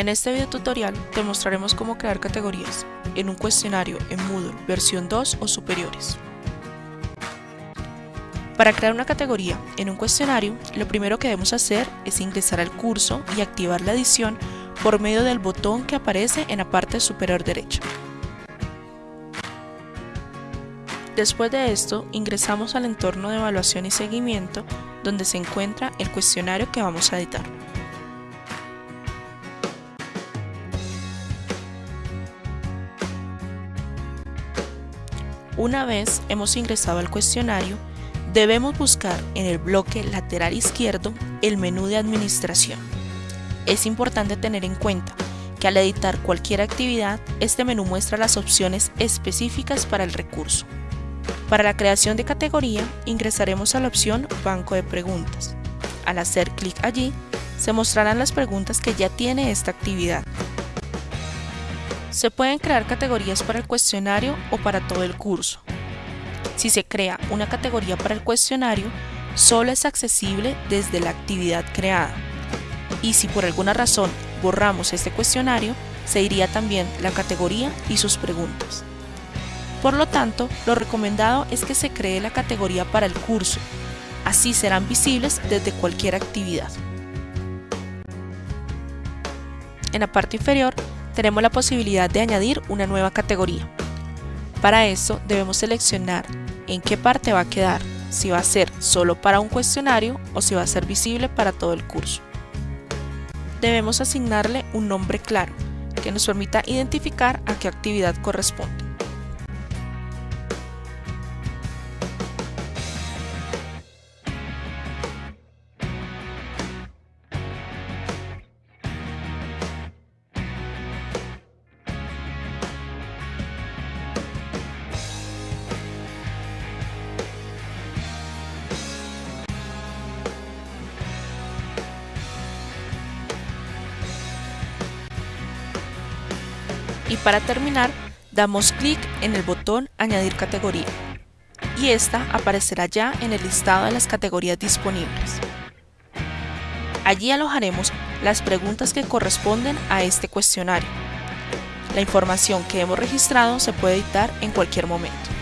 En este video tutorial te mostraremos cómo crear categorías en un cuestionario en Moodle versión 2 o superiores. Para crear una categoría en un cuestionario, lo primero que debemos hacer es ingresar al curso y activar la edición por medio del botón que aparece en la parte superior derecha. Después de esto, ingresamos al entorno de evaluación y seguimiento, donde se encuentra el cuestionario que vamos a editar. Una vez hemos ingresado al cuestionario, debemos buscar en el bloque lateral izquierdo el menú de administración. Es importante tener en cuenta que al editar cualquier actividad, este menú muestra las opciones específicas para el recurso. Para la creación de categoría, ingresaremos a la opción Banco de preguntas. Al hacer clic allí, se mostrarán las preguntas que ya tiene esta actividad. Se pueden crear categorías para el cuestionario o para todo el curso. Si se crea una categoría para el cuestionario, solo es accesible desde la actividad creada. Y si por alguna razón borramos este cuestionario, se iría también la categoría y sus preguntas. Por lo tanto, lo recomendado es que se cree la categoría para el curso, así serán visibles desde cualquier actividad. En la parte inferior tenemos la posibilidad de añadir una nueva categoría. Para eso debemos seleccionar en qué parte va a quedar, si va a ser solo para un cuestionario o si va a ser visible para todo el curso. Debemos asignarle un nombre claro que nos permita identificar a qué actividad corresponde. Y para terminar damos clic en el botón Añadir categoría y esta aparecerá ya en el listado de las categorías disponibles. Allí alojaremos las preguntas que corresponden a este cuestionario. La información que hemos registrado se puede editar en cualquier momento.